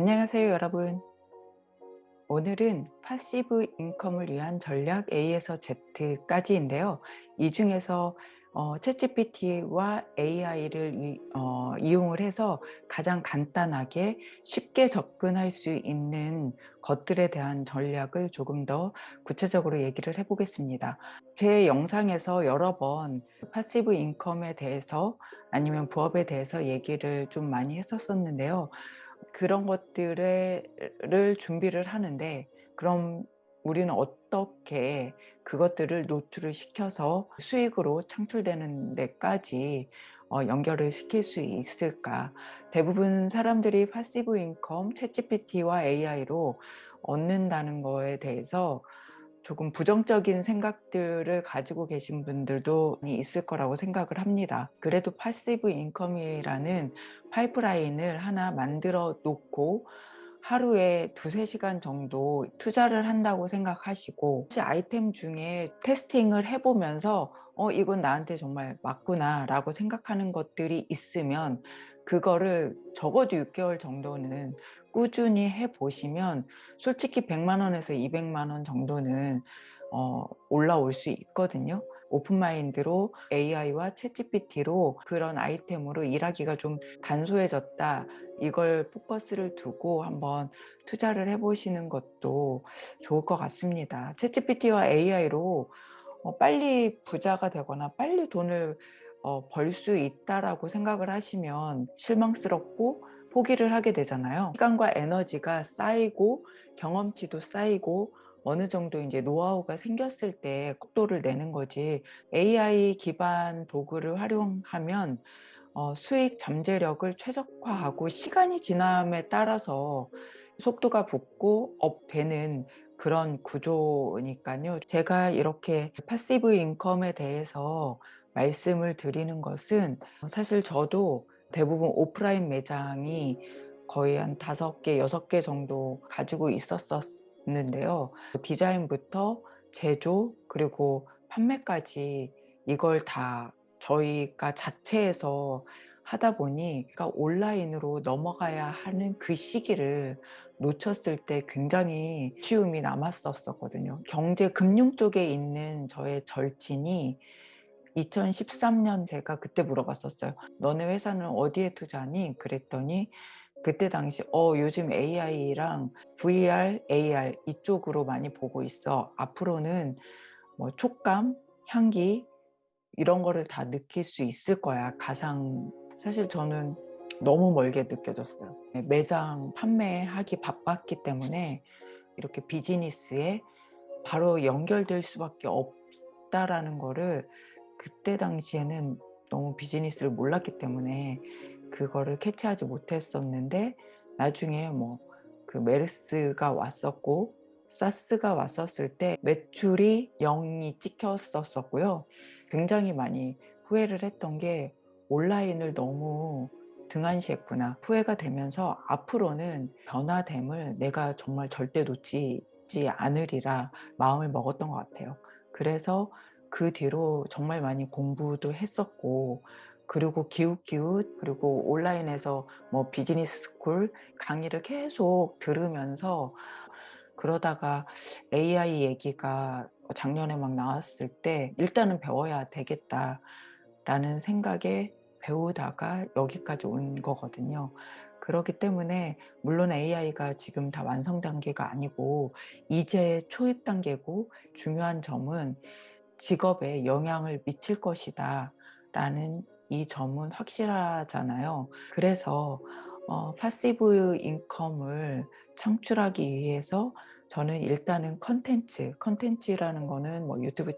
안녕하세요 여러분 오늘은 passive income을 위한 전략 A에서 Z까지인데요 이 중에서 어, 챗GPT와 AI를 이, 어, 이용을 해서 가장 간단하게 쉽게 접근할 수 있는 것들에 대한 전략을 조금 더 구체적으로 얘기를 해보겠습니다. 제 영상에서 여러 번 passive income에 대해서 아니면 부업에 대해서 얘기를 좀 많이 했었었는데요. 그런 것들을 준비를 하는데 그럼 우리는 어떻게 그것들을 노출을 시켜서 수익으로 창출되는 데까지 어, 연결을 시킬 수 있을까? 대부분 사람들이 passive income, 챗GPT와 AI로 얻는다는 거에 대해서 조금 부정적인 생각들을 가지고 계신 분들도 있을 거라고 생각을 합니다. 그래도 passive income이라는 파이프라인을 하나 만들어 놓고 하루에 두세 시간 정도 투자를 한다고 생각하시고 아이템 중에 testing을 해보면서 어 이건 나한테 정말 맞구나 라고 생각하는 것들이 있으면 그거를 적어도 6개월 정도는 꾸준히 해보시면 솔직히 100만 원에서 200만 원 정도는 어, 올라올 수 있거든요. open mind로 AI와 챗GPT로 그런 아이템으로 일하기가 좀 간소해졌다. 이걸 포커스를 두고 한번 투자를 해보시는 것도 좋을 것 같습니다. 챗GPT와 AI로 어, 빨리 부자가 되거나 빨리 돈을 어, 벌 수 있다라고 생각을 하시면 실망스럽고 포기를 하게 되잖아요. 시간과 에너지가 쌓이고 경험치도 쌓이고 어느 정도 이제 노하우가 생겼을 때 속도를 내는 거지 AI 기반 도구를 활용하면 어, 수익 잠재력을 최적화하고 시간이 지남에 따라서 속도가 붙고 up되는 그런 구조니까요. 제가 이렇게 passive income에 대해서 말씀을 드리는 것은 사실 저도 대부분 오프라인 매장이 거의 한 다섯 개, 여섯 개 정도 가지고 있었었는데요. 디자인부터 제조 그리고 판매까지 이걸 다 저희가 자체에서 하다 보니 그러니까 온라인으로 넘어가야 하는 그 시기를 놓쳤을 때 굉장히 쉬움이 남았었거든요. 경제 금융 쪽에 있는 저의 절친이 2013년 제가 그때 물어봤었어요. 너네 회사는 어디에 투자니? 그랬더니 그때 당시 어 요즘 AI랑 VR, AR 이쪽으로 많이 보고 있어. 앞으로는 뭐 촉감, 향기 이런 거를 다 느낄 수 있을 거야. 가상 사실 저는 너무 멀게 느껴졌어요. 매장 판매하기 바빴기 때문에 이렇게 비즈니스에 바로 연결될 수밖에 없다라는 거를 그때 당시에는 너무 비즈니스를 몰랐기 때문에 그거를 캐치하지 못했었는데 나중에 뭐 그 메르스가 왔었고 사스가 왔었을 때 매출이 0이 찍혔었고요. 굉장히 많이 후회를 했던 게 온라인을 너무 등한시했구나. 후회가 되면서 앞으로는 변화됨을 내가 정말 절대 놓치지 않으리라 마음을 먹었던 것 같아요. 그래서 그 뒤로 정말 많이 공부도 했었고 그리고 기웃기웃 그리고 온라인에서 뭐 비즈니스 스쿨 강의를 계속 들으면서 그러다가 AI 얘기가 작년에 막 나왔을 때 일단은 배워야 되겠다 라는 생각에 배우다가 여기까지 온 거거든요. 그렇기 때문에 물론 AI가 지금 다 완성 단계가 아니고 이제 초입 단계고 중요한 점은 직업에 영향을 미칠 것이다 라는 이 점은 확실하잖아요. 그래서 어, passive income을 창출하기 위해서 저는 일단은 컨텐츠, 컨텐츠라는 거는 뭐 유튜브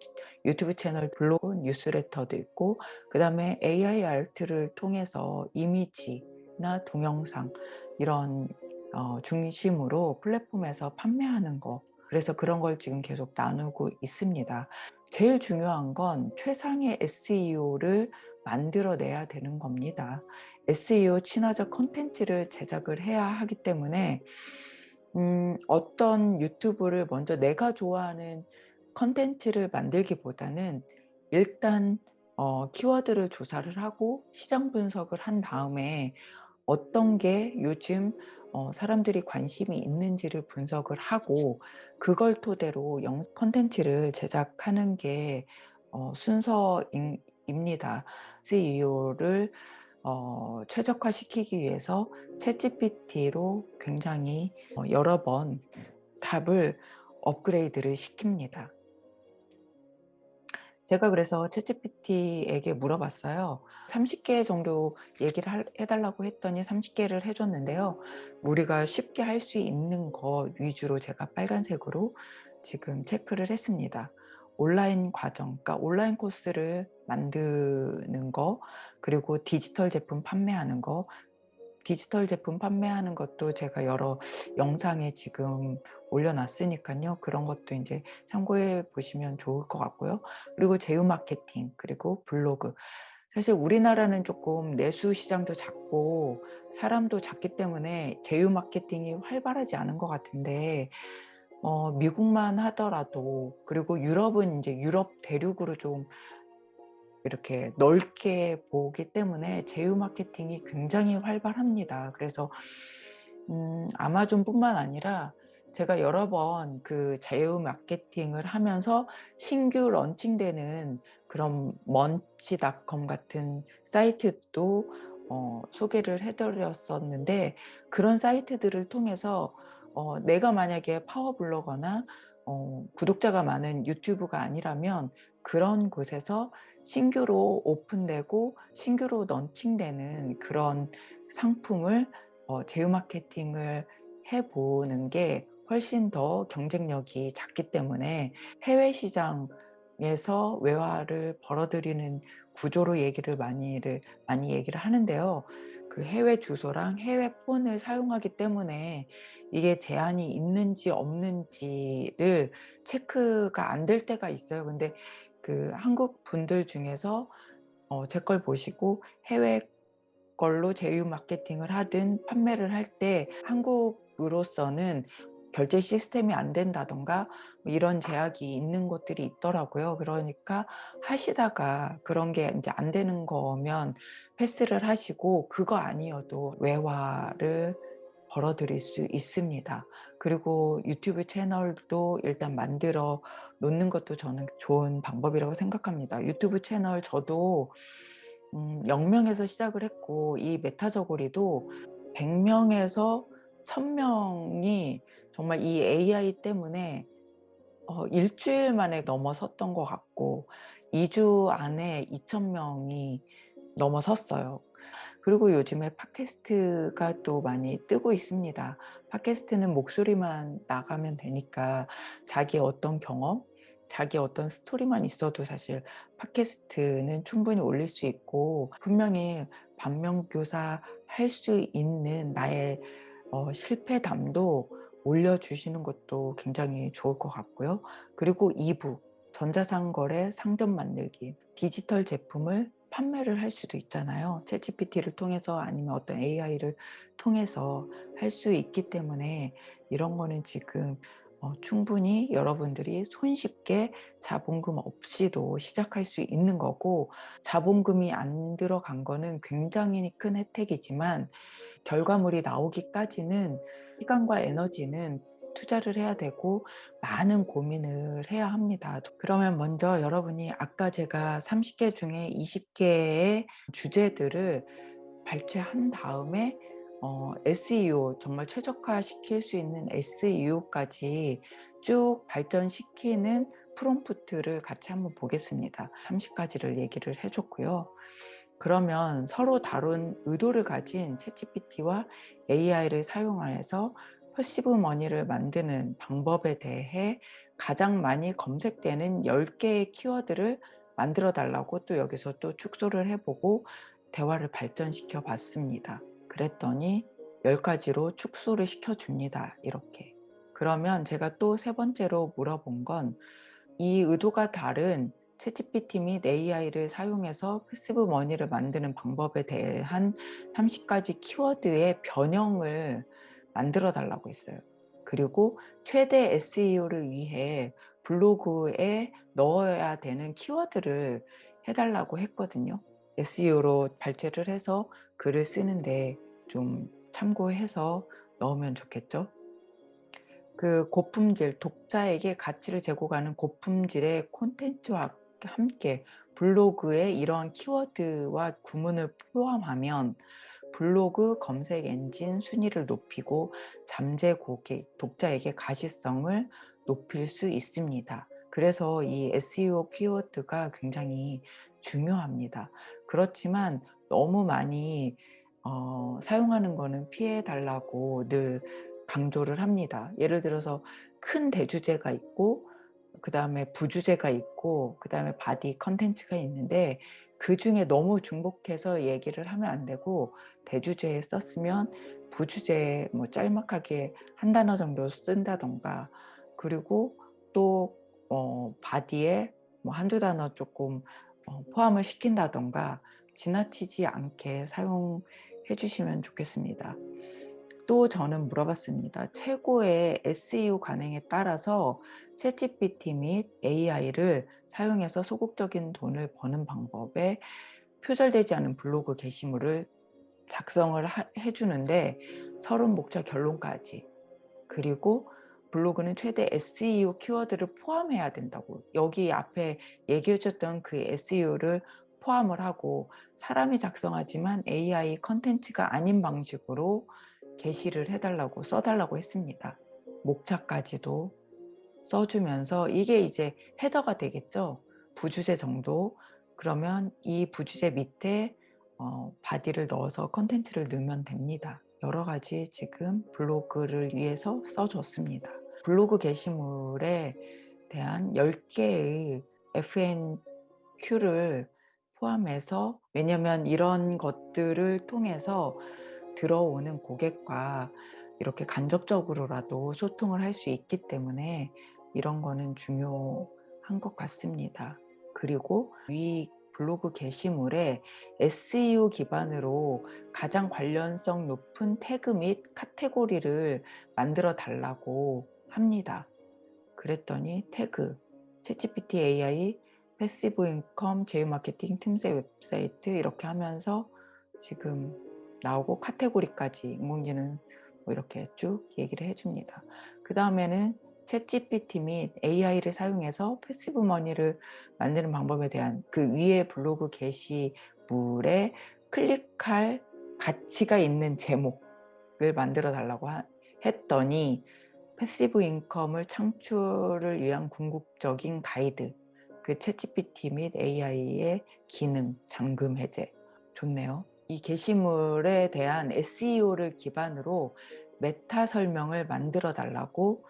유튜브 채널, 블로그, 뉴스레터도 있고 그 다음에 AI 아트를 통해서 이미지나 동영상 이런 어, 중심으로 플랫폼에서 판매하는 거 그래서 그런 걸 지금 계속 나누고 있습니다. 제일 중요한 건 최상의 SEO를 만들어내야 되는 겁니다. SEO 친화적 컨텐츠를 제작을 해야 하기 때문에 음, 어떤 유튜브를 먼저 내가 좋아하는 컨텐츠를 만들기보다는 일단 어, 키워드를 조사를 하고 시장 분석을 한 다음에 어떤 게 요즘 어 사람들이 관심이 있는지를 분석을 하고 그걸 토대로 영 콘텐츠를 제작하는 게 어 순서인 입니다. SEO를 어 최적화시키기 위해서 챗GPT로 굉장히 어 여러 번 답을 업그레이드를 시킵니다. 제가 그래서 챗GPT에게 물어봤어요. 30개 정도 얘기를 할 해 달라고 했더니 30 개를 해 줬는데요. 우리가 쉽게 할 수 있는 거 위주로 제가 빨간색으로 지금 체크를 했습니다. 온라인 과정, 그러니까 온라인 코스를 만드는 거, 그리고 디지털 제품 판매하는 거, 디지털 제품 판매하는 것도 제가 여러 영상에 지금 올려놨으니까요. 그런 것도 이제 참고해 보시면 좋을 것 같고요. 그리고 제휴 마케팅, 그리고 블로그. 사실 우리나라는 조금 내수 시장도 작고 사람도 작기 때문에 제휴 마케팅이 활발하지 않은 것 같은데 어 미국만 하더라도 그리고 유럽은 이제 유럽 대륙으로 좀 이렇게 넓게 보기 때문에 제휴 마케팅이 굉장히 활발합니다. 그래서 음 아마존뿐만 아니라 제가 여러 번 그 제휴 마케팅을 하면서 신규 런칭되는 그런 먼치닷컴 같은 사이트도 어 소개를 해 드렸었는데 그런 사이트들을 통해서 어 내가 만약에 파워 블로거나 어 구독자가 많은 유튜브가 아니라면 그런 곳에서 신규로 오픈되고 신규로 런칭되는 그런 상품을 어 제휴 마케팅을 해 보는 게 훨씬 더 경쟁력이 작기 때문에 해외 시장 에서 외화를 벌어들이는 구조로 얘기를 많이를 많이 얘기를 하는데요. 그 해외 주소랑 해외 폰을 사용하기 때문에 이게 제한이 있는지 없는지를 체크가 안 될 때가 있어요. 근데 그 한국 분들 중에서 어 제 걸 보시고 해외 걸로 제휴 마케팅을 하든 판매를 할 때 한국으로서는 결제 시스템이 안 된다든가 뭐 이런 제약이 있는 곳들이 있더라고요. 그러니까 하시다가 그런 게 인제 안 되는 거면 패스를 하시고 그거 아니어도 외화를 벌어들일 수 있습니다. 그리고 유튜브 채널도 일단 만들어 놓는 것도 저는 좋은 방법이라고 생각합니다. 유튜브 채널 저도 음 0 명에서 시작을 했고 이 메타저고리도 100 명에서 1000 명이 정말 이 AI 때문에 어1 주일 만에 넘어섰던 것 같고 2주 안에 2,000 명이 넘어섰어요. 그리고 요즘에 팟캐스트가 또 많이 뜨고 있습니다. 팟캐스트는 목소리만 나가면 되니까 자기의 어떤 경험, 자기의 어떤 스토리만 있어도 사실 팟캐스트는 충분히 올릴 수 있고 분명히 반면교사 할 수 있는 나의 어 실패담도 올려주시는 것도 굉장히 좋을 것 같고요. 그리고 2부 전자상거래 상점 만들기 디지털 제품을 판매를 할 수도 있잖아요. 챗GPT를 통해서 아니면 어떤 AI를 통해서 할 수 있기 때문에 이런 거는 지금 어 충분히 여러분들이 손쉽게 자본금 없이도 시작할 수 있는 거고 자본금이 안 들어간 거는 굉장히 큰 혜택이지만 결과물이 나오기까지는 시간과 에너지는 투자를 해야 되고 많은 고민을 해야 합니다. 그러면 먼저 여러분이 아까 제가 30개 중에 20 개의 주제들을 발췌한 다음에 어 SEO 정말 최적화시킬 수 있는 SEO까지 쭉 발전시키는 프롬프트를 같이 한번 보겠습니다. 30 가지를 얘기를 해 줬고요. 그러면 서로 다른 의도를 가진 챗GPT와 AI를 사용하여서 passive money를 만드는 방법에 대해 가장 많이 검색되는 10 개의 키워드를 만들어 달라고 또 여기서 또 축소를 해 보고 대화를 발전시켜 봤습니다. 그랬더니 10 가지로 축소를 시켜 줍니다. 이렇게. 그러면 제가 또 세 번째로 물어본 건 이 의도가 다른 챗GPT 및 AI를 사용해서 passive money를 만드는 방법에 대한 30 가지 키워드의 변형을 만들어 달라고 했어요. 그리고 최대 SEO를 위해 블로그에 넣어야 되는 키워드를 해 달라고 했거든요. SEO로 발췌를 해서 글을 쓰는데 좀 참고해서 넣으면 좋겠죠. 그 고품질, 독자에게 가치를 제공하는 고품질의 콘텐츠와 함께 블로그에 이러한 키워드와 구문을 포함하면 블로그 검색 엔진 순위를 높이고 잠재 고객, 독자에게 가시성을 높일 수 있습니다. 그래서 이 SEO 키워드가 굉장히 중요합니다. 그렇지만 너무 많이 어, 사용하는 거는 피해 달라고 늘 강조를 합니다. 예를 들어서 큰 대주제가 있고 그 다음에 부주제가 있고 그 다음에 body 컨텐츠가 있는데 그 중에 너무 중복해서 얘기를 하면 안 되고 대주제에 썼으면 부주제에 뭐 짤막하게 한 단어 정도 쓴다던가 그리고 또 어, 바디에 뭐 한두 단어 조금 어, 포함을 시킨다던가 지나치지 않게 사용해 주시면 좋겠습니다. 또 저는 물어봤습니다. 최고의 SEO 관행에 따라서 챗GPT 및 AI를 사용해서 소극적인 돈을 버는 방법에 표절되지 않은 블로그 게시물을 작성을 하, 해주는데 서론 목차 결론까지 그리고 블로그는 최대 SEO 키워드를 포함해야 된다고 여기 앞에 얘기해 줬던 그 SEO를 포함을 하고 사람이 작성하지만 AI 컨텐츠가 아닌 방식으로 게시를 해달라고 써달라고 했습니다. 목차까지도 써주면서 이게 이제 헤더가 되겠죠. 부주제 정도. 그러면 이 부주제 밑에 어, body를 넣어서 컨텐츠를 넣으면 됩니다. 여러 가지 지금 블로그를 위해서 써줬습니다. 블로그 게시물에 대한 10개의 FAQ를 포함해서 왜냐면 이런 것들을 통해서 들어오는 고객과 이렇게 간접적으로라도 소통을 할 수 있기 때문에 이런 거는 중요한 것 같습니다. 그리고 위 블로그 게시물에 SEO 기반으로 가장 관련성 높은 태그 및 카테고리를 만들어 달라고 합니다. 그랬더니 태그, 챗GPT AI, passive income, 제휴 마케팅, 틈새 웹사이트 이렇게 하면서 지금 나오고 카테고리까지 인공지능 뭐 이렇게 쭉 얘기를 해줍니다. 그 다음에는 챗GPT 및 AI를 사용해서 passive money를 만드는 방법에 대한 그 위에 블로그 게시물에 클릭할 가치가 있는 제목을 만들어 달라고 했더니 passive income을 창출을 위한 궁극적인 가이드 그 챗GPT 및 AI의 기능, 잠금 해제 좋네요. 이 게시물에 대한 SEO를 기반으로 메타 설명을 만들어 달라고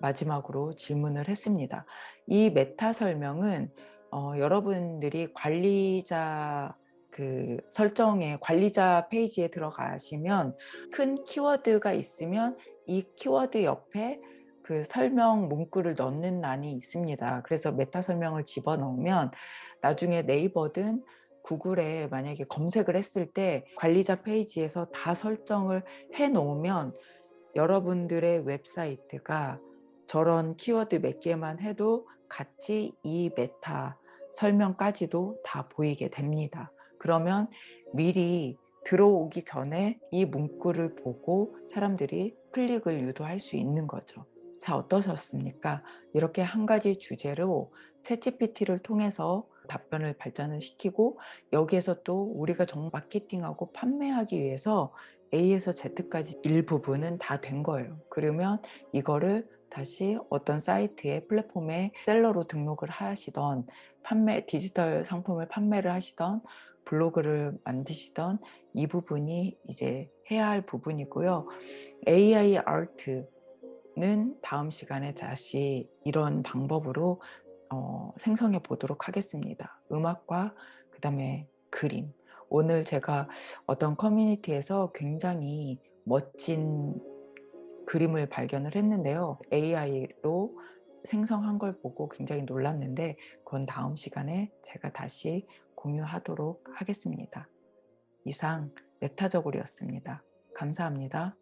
마지막으로 질문을 했습니다. 이 메타 설명은 어, 여러분들이 관리자 그 설정에 관리자 페이지에 들어가시면 큰 키워드가 있으면 이 키워드 옆에 그 설명 문구를 넣는 란이 있습니다. 그래서 메타 설명을 집어넣으면 나중에 네이버든 구글에 만약에 검색을 했을 때 관리자 페이지에서 다 설정을 해 놓으면 여러분들의 웹사이트가 저런 키워드 몇 개만 해도 같이 이 메타 설명까지도 다 보이게 됩니다. 그러면 미리 들어오기 전에 이 문구를 보고 사람들이 클릭을 유도할 수 있는 거죠. 자 어떠셨습니까? 이렇게 한 가지 주제로 챗GPT를 통해서 답변을 발전을 시키고 여기에서 또 우리가 정 마케팅하고 판매하기 위해서 A에서 Z까지 일부분은 다 된 거예요. 그러면 이거를 다시 어떤 사이트에 플랫폼에 셀러로 등록을 하시던 판매 디지털 상품을 판매를 하시던 블로그를 만드시던 이 부분이 이제 해야 할 부분이고요. AI 아트는 다음 시간에 다시 이런 방법으로 어, 생성해 보도록 하겠습니다. 음악과 그 다음에 그림. 오늘 제가 어떤 커뮤니티에서 굉장히 멋진 그림을 발견을 했는데요. AI로 생성한 걸 보고 굉장히 놀랐는데 그건 다음 시간에 제가 다시 공유하도록 하겠습니다. 이상 메타저골이었습니다. 감사합니다.